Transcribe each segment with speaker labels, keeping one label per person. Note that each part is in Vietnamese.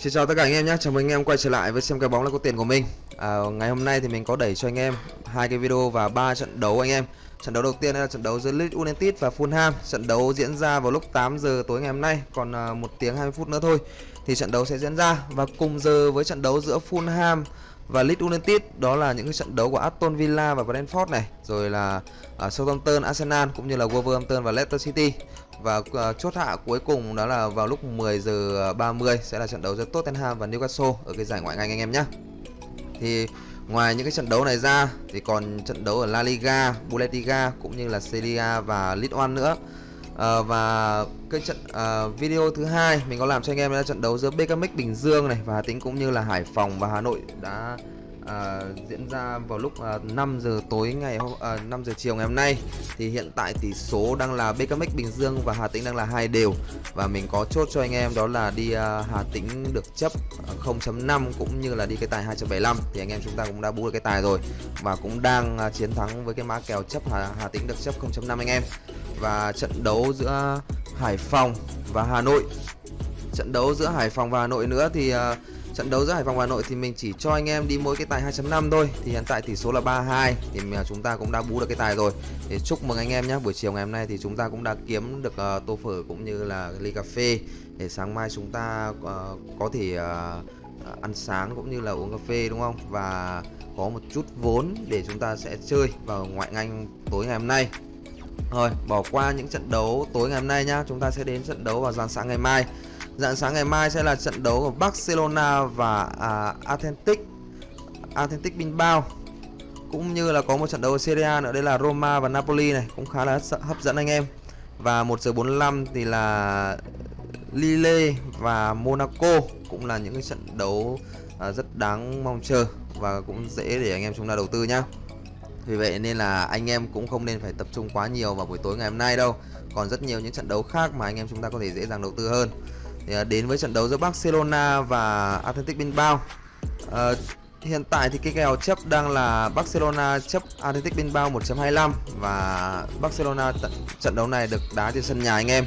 Speaker 1: Xin chào tất cả anh em nhé, chào mừng anh em quay trở lại với xem cái bóng là có tiền của mình. À, Ngày hôm nay thì mình có đẩy cho anh em hai cái video và ba trận đấu anh em. Trận đấu đầu tiên là trận đấu giữa Leeds United và Fulham. Trận đấu diễn ra vào lúc 8 giờ tối ngày hôm nay, còn à, một tiếng 20 phút nữa thôi Thì trận đấu sẽ diễn ra. Và cùng giờ với trận đấu giữa Fulham và Leeds United đó là những cái trận đấu của Aston Villa và Brentford này rồi là uh, Southampton, Arsenal cũng như là Wolverhampton và Leicester City và uh, chốt hạ cuối cùng đó là vào lúc 10 giờ 30 sẽ là trận đấu giữa Tottenham và Newcastle ở cái giải ngoại hạng Anh anh em nhé. Thì ngoài những cái trận đấu này ra thì còn trận đấu ở La Liga, Bundesliga cũng như là Serie A và League One nữa à, và cái trận à, video thứ hai mình có làm cho anh em là trận đấu giữa BKMX Bình Dương này và Hà Tĩnh cũng như là Hải Phòng và Hà Nội đã à, diễn ra vào lúc à, 5 giờ tối ngày hôm 5 giờ chiều ngày hôm nay. Thì hiện tại tỷ số đang là BKMX Bình Dương và Hà Tĩnh đang là hai đều. Và mình có chốt cho anh em đó là đi à, Hà Tĩnh được chấp 0.5 cũng như là đi cái tài 2.75 thì anh em chúng ta cũng đã bú được cái tài rồi và cũng đang à, chiến thắng với cái mã kèo chấp Hà, Hà Tĩnh được chấp 0.5 anh em và trận đấu giữa Hải Phòng và Hà Nội. Trận đấu giữa Hải Phòng và Hà Nội nữa thì uh, trận đấu giữa Hải Phòng và Hà Nội thì mình chỉ cho anh em đi mỗi cái tài 2.5 thôi. Thì hiện tại tỷ số là 32 thì uh, chúng ta cũng đã bú được cái tài rồi. Thì chúc mừng anh em nhé buổi chiều ngày hôm nay thì chúng ta cũng đã kiếm được uh, tô phở cũng như là ly cà phê. Để sáng mai chúng ta uh, có thể uh, ăn sáng cũng như là uống cà phê đúng không? Và có một chút vốn để chúng ta sẽ chơi vào ngoại ngành tối ngày hôm nay rồi, bỏ qua những trận đấu tối ngày hôm nay nhá, chúng ta sẽ đến trận đấu vào dạng sáng ngày mai. Dạng sáng ngày mai sẽ là trận đấu của Barcelona và à, Authentic Authentic Bilbao. Cũng như là có một trận đấu ở Serie A nữa đây là Roma và Napoli này, cũng khá là hấp dẫn anh em. Và 1 giờ 45 thì là Lille và Monaco cũng là những cái trận đấu à, rất đáng mong chờ và cũng dễ để anh em chúng ta đầu tư nhá. Vì vậy nên là anh em cũng không nên phải tập trung quá nhiều vào buổi tối ngày hôm nay đâu. Còn rất nhiều những trận đấu khác mà anh em chúng ta có thể dễ dàng đầu tư hơn. Thì à, Đến với trận đấu giữa Barcelona và Athletic Bilbao. À, Hiện tại thì cái kèo chấp đang là Barcelona chấp Athletic Bilbao 1.25 Và Barcelona trận đấu này được đá trên sân nhà anh em.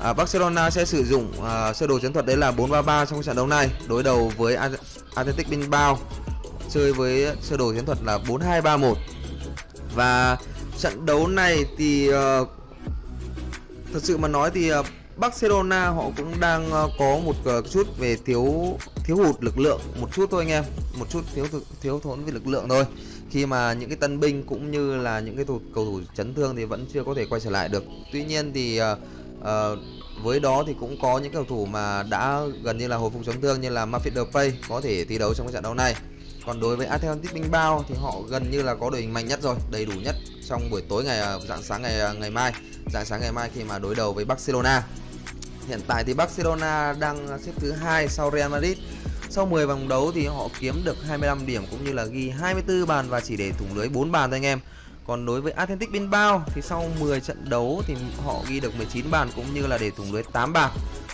Speaker 1: À, Barcelona sẽ sử dụng à, sơ đồ chiến thuật đấy là 4-3-3 trong trận đấu này Đối đầu với Athletic Bilbao. Chơi với sơ đồ chiến thuật là 4-2-3-1 và trận đấu này thì uh, thật sự mà nói thì uh, Barcelona họ cũng đang uh, có một uh, chút về thiếu thiếu hụt lực lượng một chút thôi anh em. Một chút thiếu thiếu thốn về lực lượng thôi. Khi mà những cái tân binh cũng như là những cái thủ, cầu thủ chấn thương thì vẫn chưa có thể quay trở lại được. Tuy nhiên thì uh, uh, với đó thì cũng có những cầu thủ mà đã gần như là hồi phục chấn thương như là Memphis Depay có thể thi đấu trong cái trận đấu này còn đối với Athletic Bilbao thì họ gần như là có đội hình mạnh nhất rồi, đầy đủ nhất trong buổi tối ngày à, dạng sáng ngày à, ngày mai, dạng sáng ngày mai khi mà đối đầu với Barcelona. Hiện tại thì Barcelona đang xếp thứ hai sau Real Madrid. Sau 10 vòng đấu thì họ kiếm được 25 điểm cũng như là ghi 24 bàn và chỉ để thủng lưới 4 bàn thôi anh em. Còn đối với Athletic Bilbao thì sau 10 trận đấu thì họ ghi được 19 bàn cũng như là để thủng lưới 8 bàn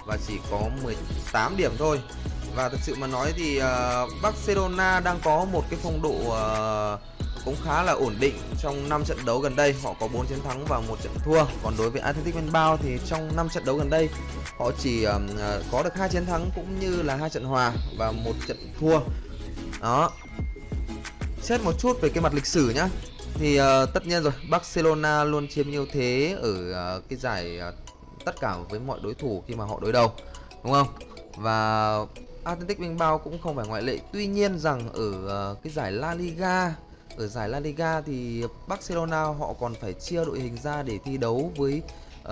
Speaker 1: và chỉ có 18 điểm thôi. Và thực sự mà nói thì uh, Barcelona đang có một cái phong độ uh, cũng khá là ổn định trong 5 trận đấu gần đây. Họ có 4 chiến thắng và một trận thua. Còn đối với Athletic Bilbao thì trong 5 trận đấu gần đây họ chỉ uh, có được hai chiến thắng cũng như là hai trận hòa và một trận thua. Đó. Xét một chút về cái mặt lịch sử nhá. Thì uh, tất nhiên rồi Barcelona luôn chiếm ưu thế ở uh, cái giải uh, tất cả với mọi đối thủ khi mà họ đối đầu đúng không? Và Atlantic Bilbao cũng không phải ngoại lệ. Tuy nhiên rằng ở ờ, cái giải La Liga Ở giải La Liga thì Barcelona họ còn phải chia đội hình ra để thi đấu với uh,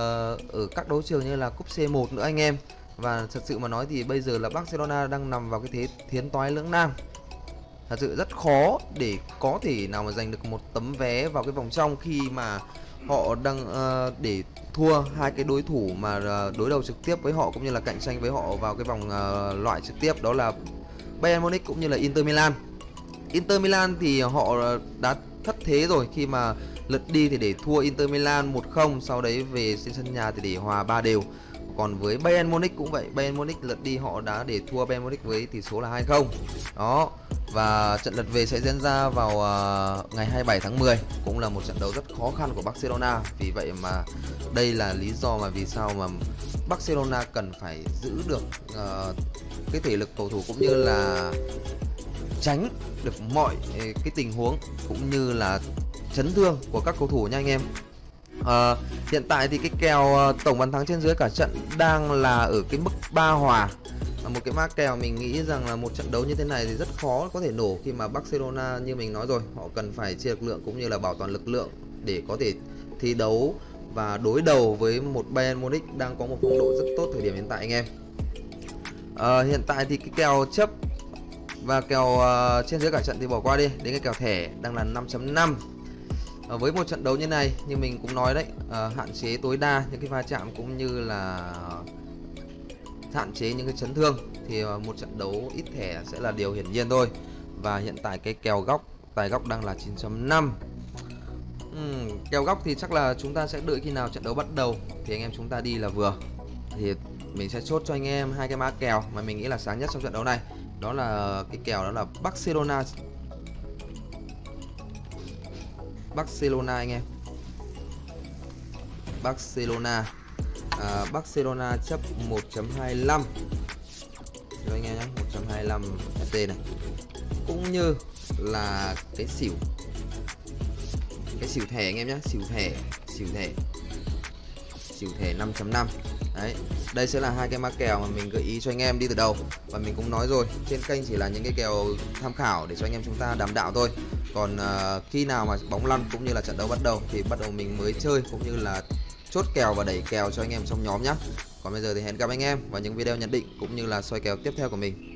Speaker 1: Ở các đấu trường như là Cúp C1 nữa anh em. Và thật sự mà nói thì bây giờ là Barcelona đang nằm vào cái thế thiến toái lưỡng nan. Thật sự rất khó để có thể nào mà giành được một tấm vé vào cái vòng trong khi mà họ đang uh, để thua hai cái đối thủ mà uh, đối đầu trực tiếp với họ cũng như là cạnh tranh với họ vào cái vòng uh, loại trực tiếp đó là Bayern Munich cũng như là Inter Milan. Inter Milan thì họ đã thất thế rồi khi mà lượt đi thì để thua Inter Milan 1-0 sau đấy về trên sân nhà thì để hòa 3 đều. Còn với Bayern Munich cũng vậy, Bayern Munich lượt đi họ đã để thua Bayern Munich với tỷ số là 2-0. Đó. Và trận lượt về sẽ diễn ra vào à, ngày 27 tháng 10 Cũng là một trận đấu rất khó khăn của Barcelona. Vì vậy mà đây là lý do mà vì sao mà Barcelona cần phải giữ được uh, cái thể lực cầu thủ cũng như là tránh được mọi à, cái tình huống cũng như là chấn thương của các cầu thủ nha anh em. À, hiện tại thì cái kèo tổng bàn thắng trên dưới cả trận đang là ở cái mức ba hòa một cái mã kèo mình nghĩ rằng là một trận đấu như thế này thì rất khó có thể nổ khi mà Barcelona như mình nói rồi. Họ cần phải chia lực lượng cũng như là bảo toàn lực lượng để có thể thi đấu và đối đầu với một Bayern Munich đang có một phong độ rất tốt thời điểm hiện tại anh em. À, hiện tại thì cái kèo chấp và kèo uh, trên dưới cả trận thì bỏ qua đi. Đến cái kèo thẻ đang là 5.5 à, ờ, với một trận đấu như này như mình cũng nói đấy à, hạn chế tối đa những cái va chạm cũng như là hạn chế những cái chấn thương thì ờ, một trận đấu ít thẻ sẽ là điều hiển nhiên thôi. Và hiện tại cái kèo góc tài góc đang là 9.5 uhm, kèo góc thì chắc là chúng ta sẽ đợi khi nào trận đấu bắt đầu thì anh em chúng ta đi là vừa. Thì mình sẽ chốt cho anh em hai cái mã kèo mà mình nghĩ là sáng nhất trong trận đấu này. Đó là cái kèo đó là Barcelona. Barcelona anh em. Barcelona à, Barcelona chấp 1.25 cho anh em nhé 1.25 FT này. Cũng như là cái xỉu. Cái xỉu thẻ anh em nhé xỉu thẻ xỉu thẻ. Xỉu thẻ 5.5 đấy đây sẽ là hai cái mã kèo mà mình gợi ý cho anh em đi từ đầu. Và mình cũng nói rồi trên kênh chỉ là những cái kèo tham khảo để cho anh em chúng ta đảm đạo thôi. Còn uh, khi nào mà bóng lăn cũng như là trận đấu bắt đầu thì bắt đầu mình mới chơi cũng như là chốt kèo và đẩy kèo cho anh em trong nhóm nhé còn bây giờ thì hẹn gặp anh em vào những video nhận định cũng như là soi kèo tiếp theo của mình.